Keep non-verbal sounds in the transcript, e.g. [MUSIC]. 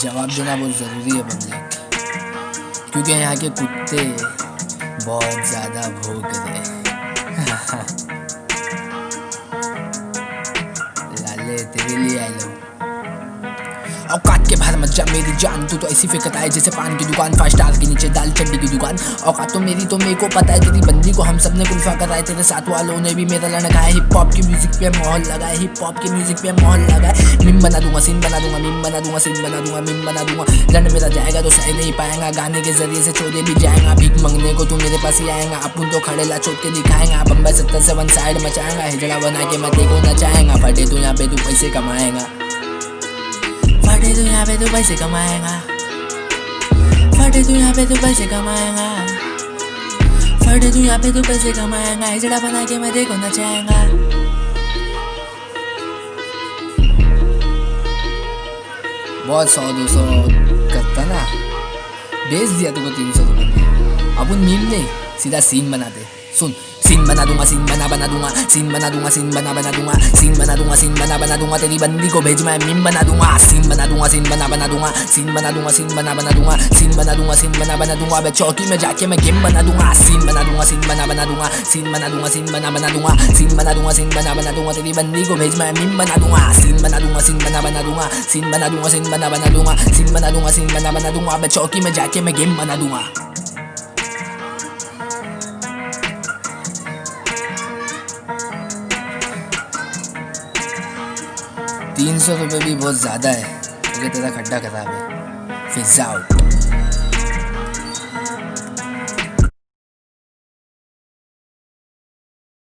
जवाब देना बहुत ज़रूरी है पब्लिक क्योंकि यहाँ के कुत्ते बहुत ज़्यादा भोग रहे [LAUGHS] औकात के बाहर मत जा, मेरी जान। तू तो ऐसी फेंकता है जैसे पान की दुकान फाइव स्टार के नीचे दाल चड्डी की दुकान। औकात तो मेरी तो मेरे को पता है तेरी बंदी को हम सबने कुल्फा कराए, तेरे साथ वालों ने भी मेरा लड़का है। हिप हॉप की म्यूज़िक पे माहौल लगाए हिप हॉप की म्यूज़िक पे माहौल लगाए मिम बना दूँगा सीन बना दूँगा मिम बना दूँगा सीन बना दूँगा मिम बना दूँगा। लड़ मेरा जाएगा तो सह नहीं पाएगा, गाने के ज़रिए से छोड़े भी जाएगा। भीख मंगने को तू मेरे पास ही आएगा, अपन तो खड़े ला चोट के दिखाएगा। बम्बई सत्तर से वन साइड मचाएगा, हिजड़ा बना के मत को नचाएगा। फटे तू यहाँ पे, तू पैसे कमाएगा। तू यहाँ पे तू पैसे कमाएगा। फटे तू यहाँ पे तू पैसे कमाएगा। फटे तू यहाँ पे तू पैसे कमाएगा। हिजड़ा बना के मैं देखो नचाएगा। बहुत सौ, दो सौ करता ना। बेच दिया तुमको तीन सौ रुपये में अपन मीम नहीं, सीधा सीन बनाते। सुन सीन बना दूँगा सीन बना बना दूँगा सीन बना दूँगा सीन बना बना दूँगा सीन बना दूँगा सीन बना बना दूँगा तेरी बंदी को भेज मैं मीम बना दूँगा सीन बना दूँगा सीन बना बना दूँगा सीन बना दूँगा सीन बना बना दूँगा सीन बना दूँगा सीन बना बना दूँगा मैं चौकी में जाके मैं गेम बना दूँगा सीन बना दूँगा सीन बना बना दूँगा सीन बना दूँगा सीन बना बना दूँगा सीन बना दूँगा सीन बना बना दूँगा तेरी बंदी को भेज मैं मीम बना दूँगा सीन बना दूँगा सीन बना बना दूँगा सीन बना दूँगा सीन बना बना दूँगा सीन बना दूँगा सीन बना बना दूँगा मैं चौकी में जाके मैं गेम बना दूँगा तीन सौ रुपये भी बहुत ज़्यादा है। क्योंकि तेरा खड्डा खराब है। फिजा आउट